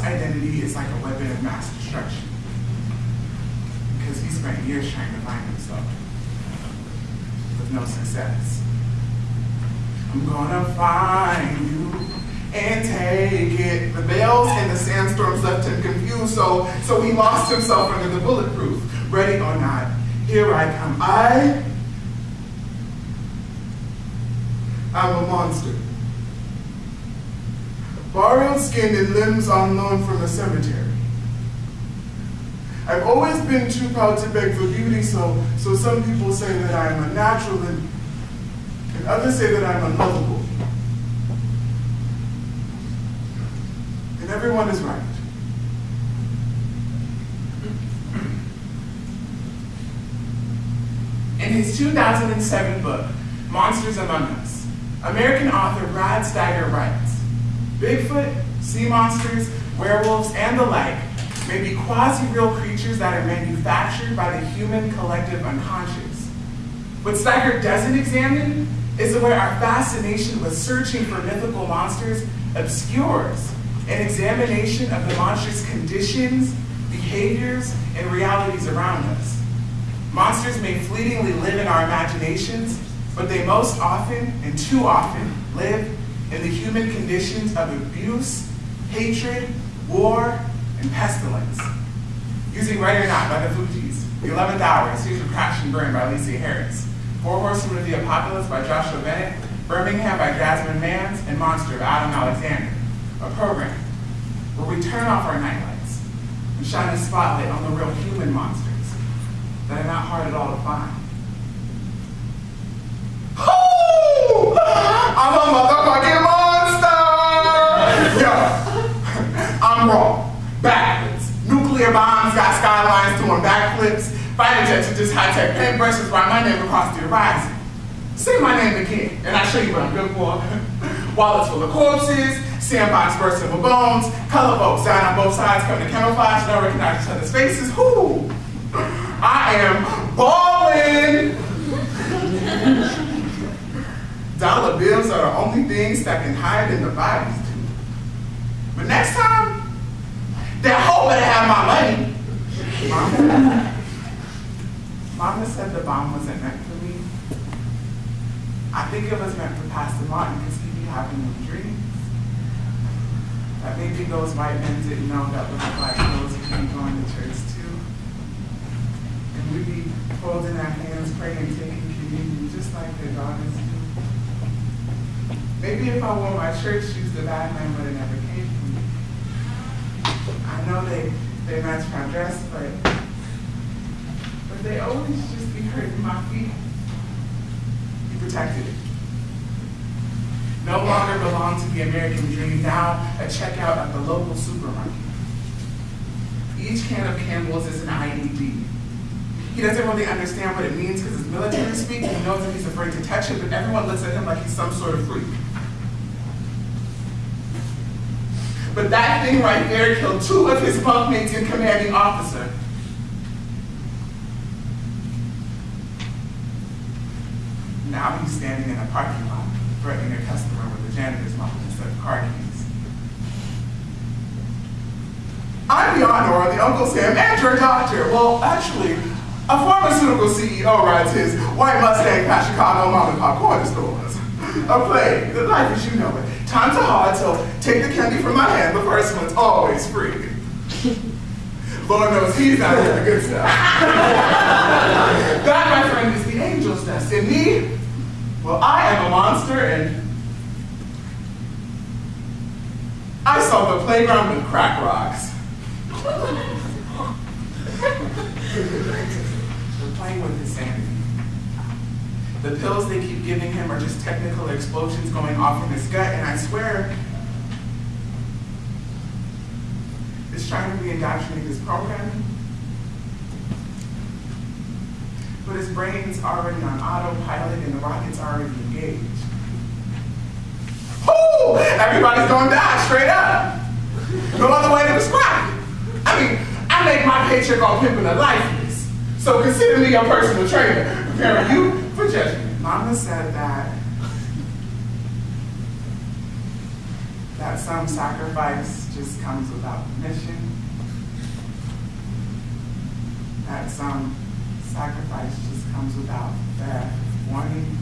is like a weapon of mass destruction. Because he spent years trying to find himself with no success. I'm gonna find you and take it. The bells and the sandstorms left him confused, so, so he lost himself under the bulletproof. Ready or not, here I come. I, I am a monster. Borrowed skin and limbs loan from the cemetery. I've always been too proud to beg for beauty, so, so some people say that I'm unnatural and, and others say that I'm unlovable. And everyone is right. In his 2007 book, Monsters Among Us, American author Brad Steiger writes, Bigfoot, sea monsters, werewolves, and the like may be quasi-real creatures that are manufactured by the human collective unconscious. What Steiger doesn't examine is where our fascination with searching for mythical monsters obscures an examination of the monstrous conditions, behaviors, and realities around us. Monsters may fleetingly live in our imaginations, but they most often, and too often, live in the human conditions of abuse, hatred, war, and pestilence. Using Ready or Not by the Fugees, The 11th Hour, Series of Crash and Burn by Alicia Harris, Four Horsemen of the Apocalypse by Joshua Bennett, Birmingham by Jasmine Mans, and Monster by Adam Alexander, a program where we turn off our nightlights and shine a spotlight on the real human monsters that are not hard at all to find. I'm a motherfucking monster! Yo, I'm raw, backwards. Nuclear bombs got skylines doing backflips. Fighter jets are just high-tech paintbrushes write my name across the horizon. Say my name again, and I'll show you what I'm good for. Wallets full of corpses, sandbox bursting with bones, color folks down on both sides coming to camouflage, don't recognize each other's faces. Whoo! I am balling! Dollar bills are the only things that can hide in the bodies too. But next time, that hoe better have my money. Mama, Mama said the bomb wasn't meant for me. I think it was meant for Pastor Martin because he be having them dreams. That maybe those white men didn't know that little black girls would be going to church too. And we'd be holding our hands, praying, taking communion, just like their daughters do. Maybe if I wore my church shoes, the bad man would have never came for me. I know they, they match my dress, but, but they always just be hurting my feet. He protected it. No longer belong to the American dream, now a checkout at the local supermarket. Each can of Campbell's is an IED. He doesn't really understand what it means because it's military speak. He knows that he's afraid to touch it, but everyone looks at him like he's some sort of freak. But that thing right there killed two of his bunkmates and commanding officer. Now he's standing in a parking lot, threatening a customer with a janitor's mop instead of car keys. I'm the honor the Uncle Sam and your doctor. Well, actually, a pharmaceutical CEO rides his white Mustang past Chicago mom and pop corner stores. A play, the life as you know it. Times are hard, so take the candy from my hand. The first one's always free. Lord knows he's not doing the good stuff. that, my friend, is the angel's dust. And me, well, I am a monster, and I saw the playground with crack rocks. We're playing with his sanity. The pills they keep giving him are just technical explosions going off in his gut, and I swear, it's trying to re-indoctrinate his programming. But his brain's already on autopilot and the rocket's already engaged. Whoo! Everybody's gonna die straight up. No other way to describe it. I mean, I make my paycheck on pimping a lifeless. So consider me your personal trainer, preparing you judgment. Mama said that that some sacrifice just comes without permission, that some sacrifice just comes without fair warning,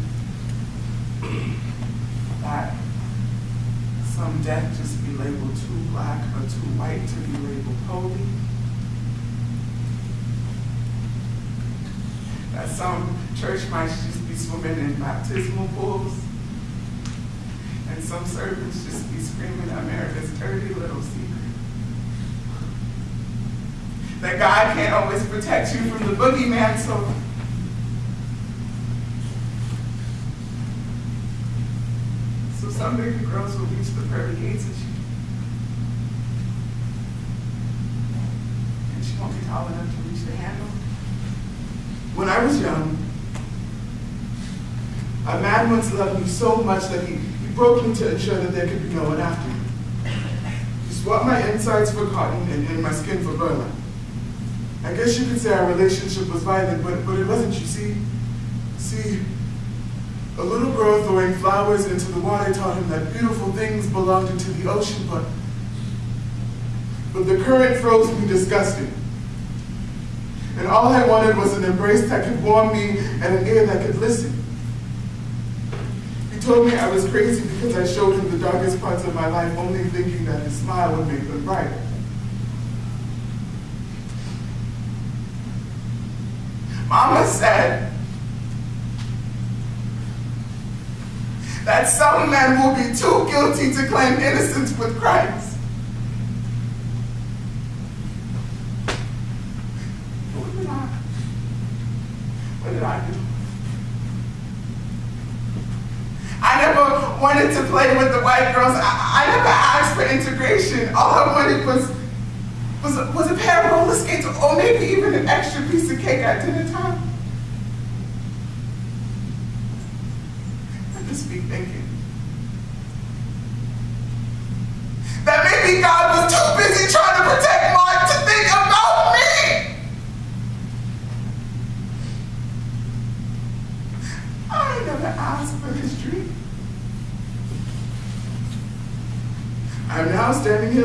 that some death just be labeled too black or too white to be labeled holy. That some church might just be swimming in baptismal pools. And some servants just be screaming America's dirty little secret. That God can't always protect you from the boogeyman, so So some baby girls will reach the pearly gates of you. And she won't be tall enough to reach the handle. When I was young, a man once loved me so much that he, he broke me to ensure that there could be no one after me. He swapped my insides for cotton and, and my skin for burlap. I guess you could say our relationship was violent, but, but it wasn't, you see. See, a little girl throwing flowers into the water taught him that beautiful things belonged to the ocean, but, but the current froze me disgusting. And all I wanted was an embrace that could warm me and an ear that could listen. He told me I was crazy because I showed him the darkest parts of my life, only thinking that his smile would make them bright. Mama said that some men will be too guilty to claim innocence with Christ. What did I, what did I do? I never wanted to play with the white girls. I, I never asked for integration. All I wanted was, was, a, was a pair of roller skates or maybe even an extra piece of cake at dinner time. I just be thinking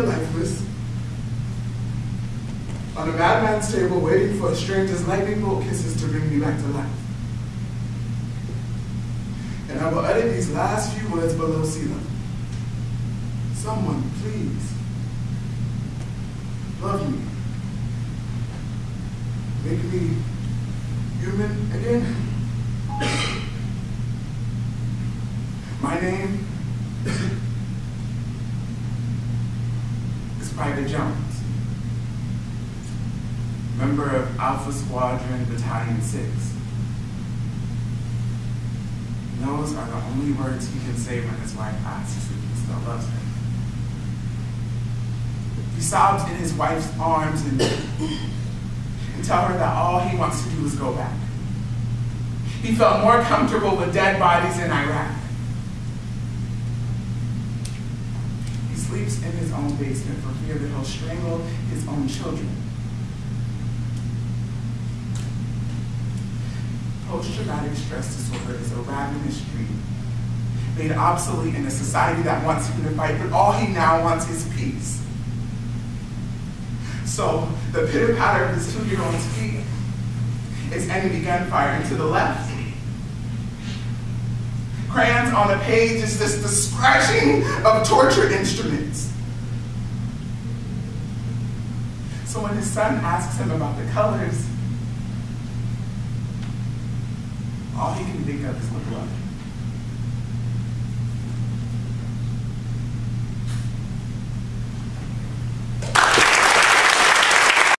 lifeless on a madman's table waiting for a stranger's lightning bolt kisses to bring me back to life. And I will utter these last few words below sea level. Someone, please, love me. Make me human again. My name is Private Jones, member of Alpha Squadron Battalion 6. And those are the only words he can say when his wife asks if he still loves her. He sobs in his wife's arms and, and tell her that all he wants to do is go back. He felt more comfortable with dead bodies in Iraq. He sleeps in his own basement for fear that he'll strangle his own children. Post-traumatic stress disorder is a ravenous dream, made obsolete in a society that wants him to fight, but all he now wants is peace. So the pitter-patter of his two-year-old's feet is enemy gunfire, and to the left, crayons on the page is just the scratching of torture instruments. So when his son asks him about the colors, all he can think of is look love.